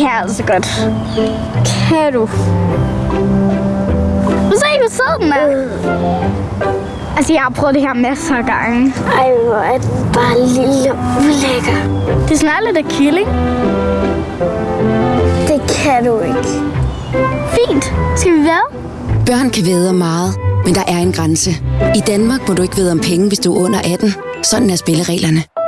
kan jeg altså godt. Kan du? Du se, hvor sød den er. Altså, jeg har prøvet det her masser af gange. Ej, hvor er den bare lille ulækker. Det smager lidt af kylling. Det kan du ikke. Fint. Skal vi være? Børn kan væde meget, men der er en grænse. I Danmark må du ikke vide om penge, hvis du er under 18. Sådan er spillereglerne.